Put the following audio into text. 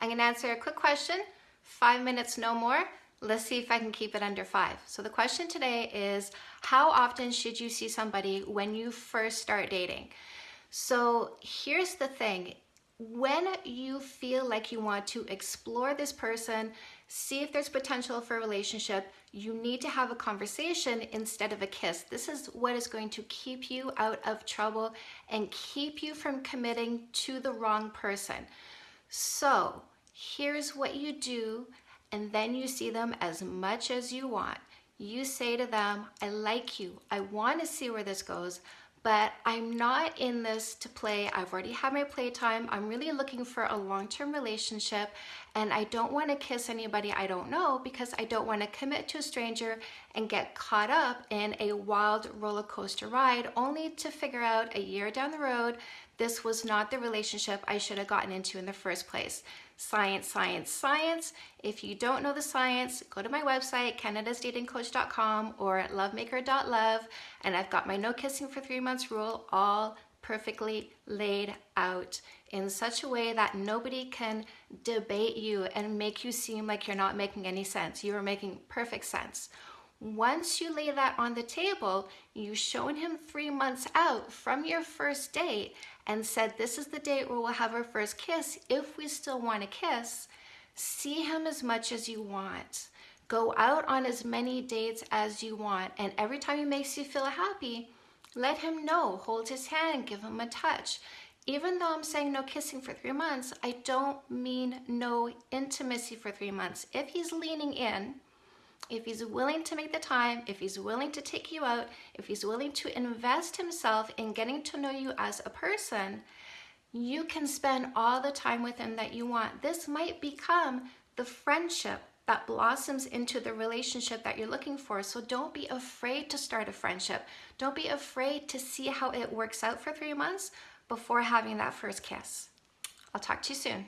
I'm gonna answer a quick question, five minutes, no more. Let's see if I can keep it under five. So the question today is, how often should you see somebody when you first start dating? So here's the thing, when you feel like you want to explore this person, see if there's potential for a relationship, you need to have a conversation instead of a kiss. This is what is going to keep you out of trouble and keep you from committing to the wrong person. So here's what you do, and then you see them as much as you want. You say to them, I like you. I want to see where this goes but I'm not in this to play. I've already had my playtime. I'm really looking for a long-term relationship and I don't want to kiss anybody I don't know because I don't want to commit to a stranger and get caught up in a wild roller coaster ride only to figure out a year down the road this was not the relationship I should have gotten into in the first place. Science, science, science. If you don't know the science, go to my website, canadasdatingcoach.com or lovemaker.love, and I've got my no kissing for three months rule all perfectly laid out in such a way that nobody can debate you and make you seem like you're not making any sense. You are making perfect sense. Once you lay that on the table, you've shown him three months out from your first date and said, this is the date where we'll have our first kiss. If we still want to kiss, see him as much as you want. Go out on as many dates as you want. And every time he makes you feel happy, let him know. Hold his hand, give him a touch. Even though I'm saying no kissing for three months, I don't mean no intimacy for three months. If he's leaning in, if he's willing to make the time, if he's willing to take you out, if he's willing to invest himself in getting to know you as a person, you can spend all the time with him that you want. This might become the friendship that blossoms into the relationship that you're looking for. So don't be afraid to start a friendship. Don't be afraid to see how it works out for three months before having that first kiss. I'll talk to you soon.